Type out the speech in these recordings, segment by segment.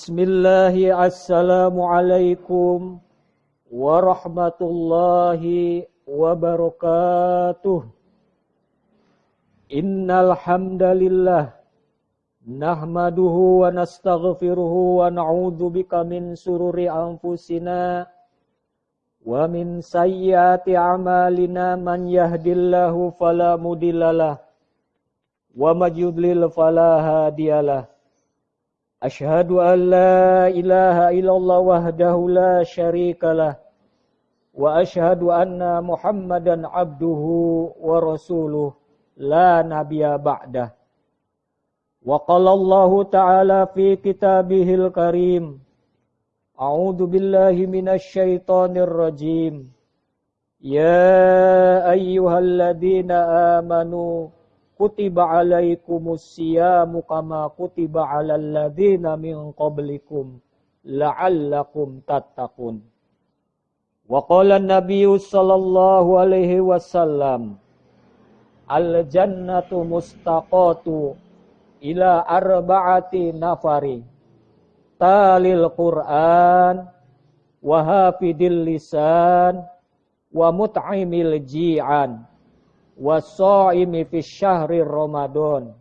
Bismillah, Assalamualaikum warahmatullahi wabarakatuh. Innal hamdalillah nahmaduhu wa nastaghfiruhu wa na'udzu bika min sururi anfusina wa min sayyiati a'malina man yahdillahu fala mudhillalah wa may yudlil fala hadiyalah. أشهد أن لا إله إلا الله وحده لا شريك له وأشهد أن محمدا عبده ورسوله لا نبي بعده. وقال الله تعالى في كتابه الكريم أعوذ بالله من الشيطان الرجيم. يا أيها الذين آمنوا kutiba alaikumus siyamu kama kutiba alal ladzina min qablikum la'allakum tattaqun. Wa qala an-nabiy sallallahu alaihi wasallam al jannatu mustaqatu ila arba'ati nafari talil Qur'an wa hafidil lisan wa mut'imil ji'an wasaimi fi syahri Ramadan.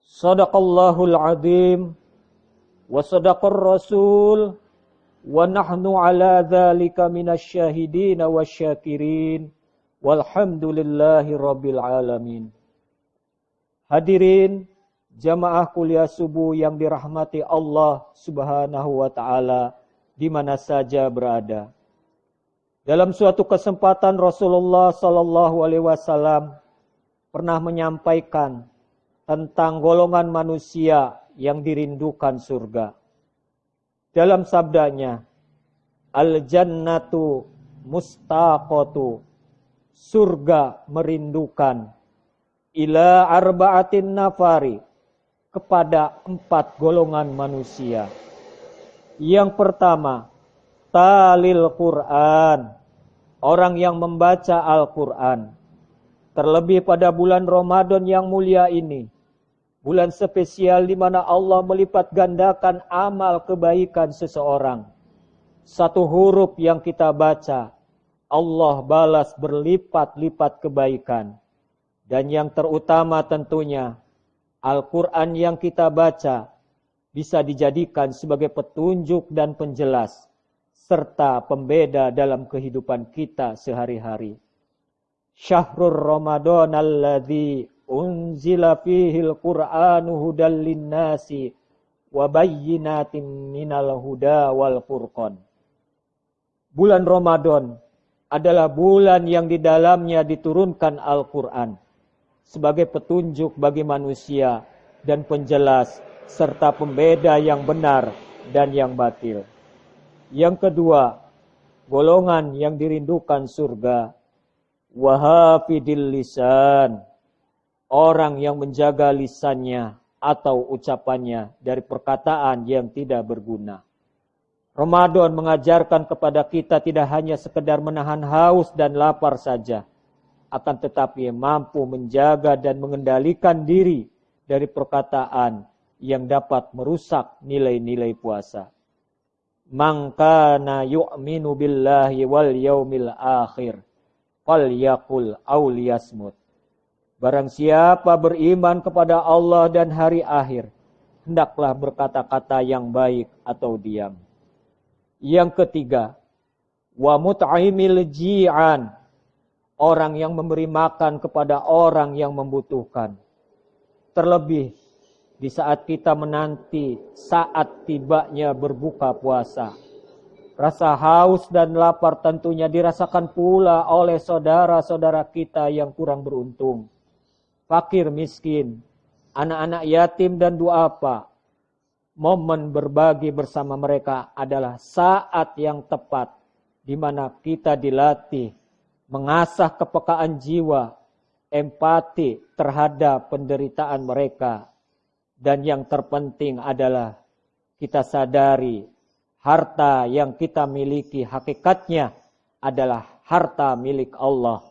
Sadaqallahul azim wa sadaqar rasul wa nahnu ala dzalika minasyahidin wasyakirin walhamdulillahi rabbil alamin. Hadirin jamaah kuliah subuh yang dirahmati Allah Subhanahu wa taala di mana saja berada. Dalam suatu kesempatan Rasulullah Sallallahu Alaihi Wasallam pernah menyampaikan tentang golongan manusia yang dirindukan surga. Dalam sabdanya, Al jannatu mustaqatu, surga merindukan ila arba'atin nafari kepada empat golongan manusia. Yang pertama, talil Quran, orang yang membaca Al-Quran. Terlebih pada bulan Ramadan yang mulia ini. Bulan spesial di mana Allah melipat gandakan amal kebaikan seseorang. Satu huruf yang kita baca, Allah balas berlipat-lipat kebaikan. Dan yang terutama tentunya, Al-Quran yang kita baca bisa dijadikan sebagai petunjuk dan penjelas serta pembeda dalam kehidupan kita sehari-hari. Syahrul Ramadan alladzi unzila fihi al-Qur'anu hudal linnasi wa bayyinatin minal huda wal furqan. Bulan Ramadan adalah bulan yang di dalamnya diturunkan Al-Quran sebagai petunjuk bagi manusia dan penjelas serta pembeda yang benar dan yang batil. Yang kedua, golongan yang dirindukan surga. Wahafidil lisan. Orang yang menjaga lisannya atau ucapannya dari perkataan yang tidak berguna. Ramadan mengajarkan kepada kita tidak hanya sekedar menahan haus dan lapar saja. Akan tetapi mampu menjaga dan mengendalikan diri dari perkataan yang dapat merusak nilai-nilai puasa man yu'minu billahi wal yaumil akhir falyaqul aw liyasmut Barang siapa beriman kepada Allah dan hari akhir hendaklah berkata-kata yang baik atau diam. Yang ketiga, wa mut'imil ji'an orang yang memberi makan kepada orang yang membutuhkan. Terlebih di saat kita menanti saat tibanya berbuka puasa. Rasa haus dan lapar tentunya dirasakan pula oleh saudara-saudara kita yang kurang beruntung. Fakir miskin, anak-anak yatim dan duafa. Momen berbagi bersama mereka adalah saat yang tepat di mana kita dilatih mengasah kepekaan jiwa, empati terhadap penderitaan mereka dan yang terpenting adalah kita sadari harta yang kita miliki hakikatnya adalah harta milik Allah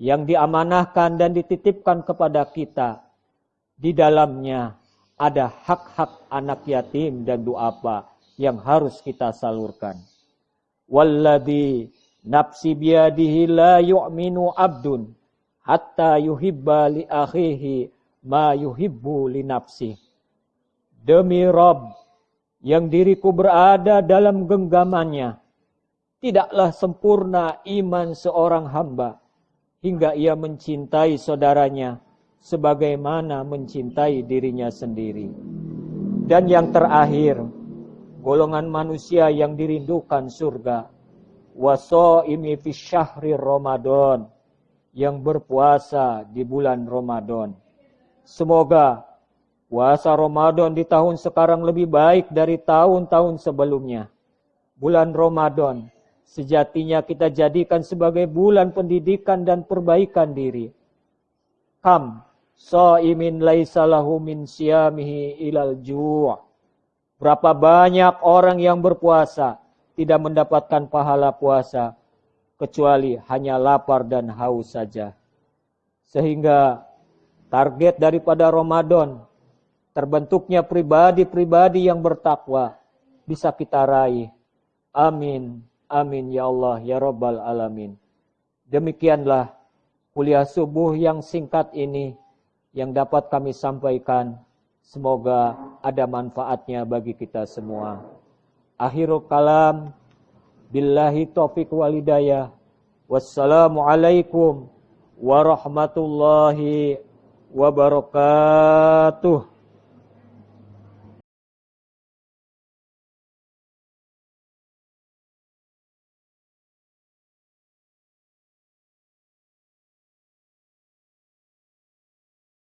yang diamanahkan dan dititipkan kepada kita. Di dalamnya ada hak-hak anak yatim dan doa apa yang harus kita salurkan. Walladhi nafsi biyadihi la yu'minu abdun hatta yuhibba li akhihi ma yuhibbu li nafsi. Demi Rob yang diriku berada dalam genggamannya, tidaklah sempurna iman seorang hamba hingga ia mencintai saudaranya sebagaimana mencintai dirinya sendiri. Dan yang terakhir, golongan manusia yang dirindukan surga. Waso'imi fi syahri Ramadan. Yang berpuasa di bulan Ramadan. Semoga puasa Ramadan di tahun sekarang lebih baik dari tahun-tahun sebelumnya. Bulan Ramadan sejatinya kita jadikan sebagai bulan pendidikan dan perbaikan diri. Kam Sa'imin laisa lahu min siyamihi ilal ju' Berapa banyak orang yang berpuasa tidak mendapatkan pahala puasa kecuali hanya lapar dan haus saja. Sehingga target daripada Ramadan terbentuknya pribadi-pribadi yang bertakwa bisa kita raih. Amin. Amin ya Allah ya Rabbal alamin. Demikianlah kuliah subuh yang singkat ini yang dapat kami sampaikan. Semoga ada manfaatnya bagi kita semua. Akhirul kalam. Billahi taufiq walidayah. Wassalamualaikum warahmatullahi wabarakatuh.